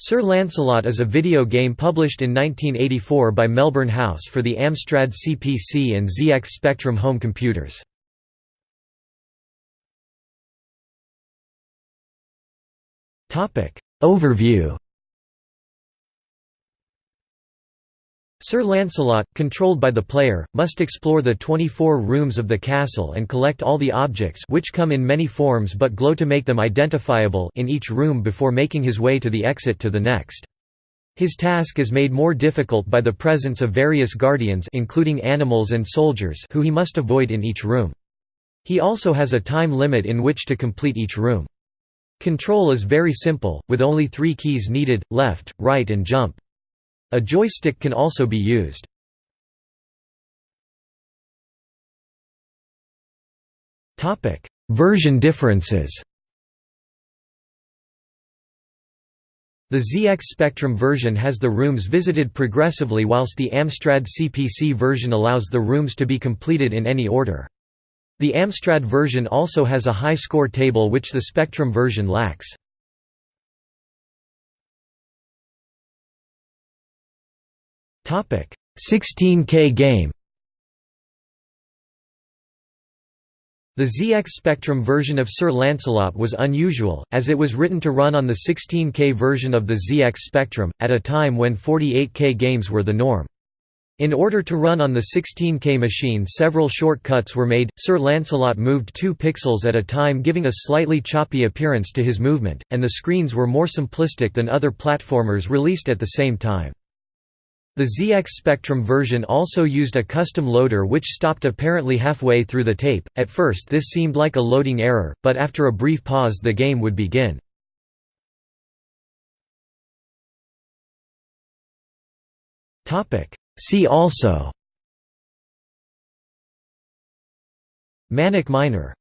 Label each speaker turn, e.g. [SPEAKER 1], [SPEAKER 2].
[SPEAKER 1] Sir Lancelot is a video game published in 1984 by Melbourne House for the Amstrad CPC and ZX Spectrum home computers. Overview Sir Lancelot, controlled by the player, must explore the 24 rooms of the castle and collect all the objects which come in many forms but glow to make them identifiable in each room before making his way to the exit to the next. His task is made more difficult by the presence of various guardians including animals and soldiers who he must avoid in each room. He also has a time limit in which to complete each room. Control is very simple, with only three keys needed, left, right and jump. A joystick can also be used. Version differences The ZX Spectrum version has the rooms visited progressively whilst the Amstrad CPC version allows the rooms to be completed in any order. The Amstrad version also has a high score table which the Spectrum version lacks. 16K game The ZX Spectrum version of Sir Lancelot was unusual, as it was written to run on the 16K version of the ZX Spectrum, at a time when 48K games were the norm. In order to run on the 16K machine several shortcuts were made, Sir Lancelot moved 2 pixels at a time giving a slightly choppy appearance to his movement, and the screens were more simplistic than other platformers released at the same time. The ZX Spectrum version also used a custom loader which stopped apparently halfway through the tape. At first this seemed like a loading error, but after a brief pause the game would begin. Topic: See also Manic Miner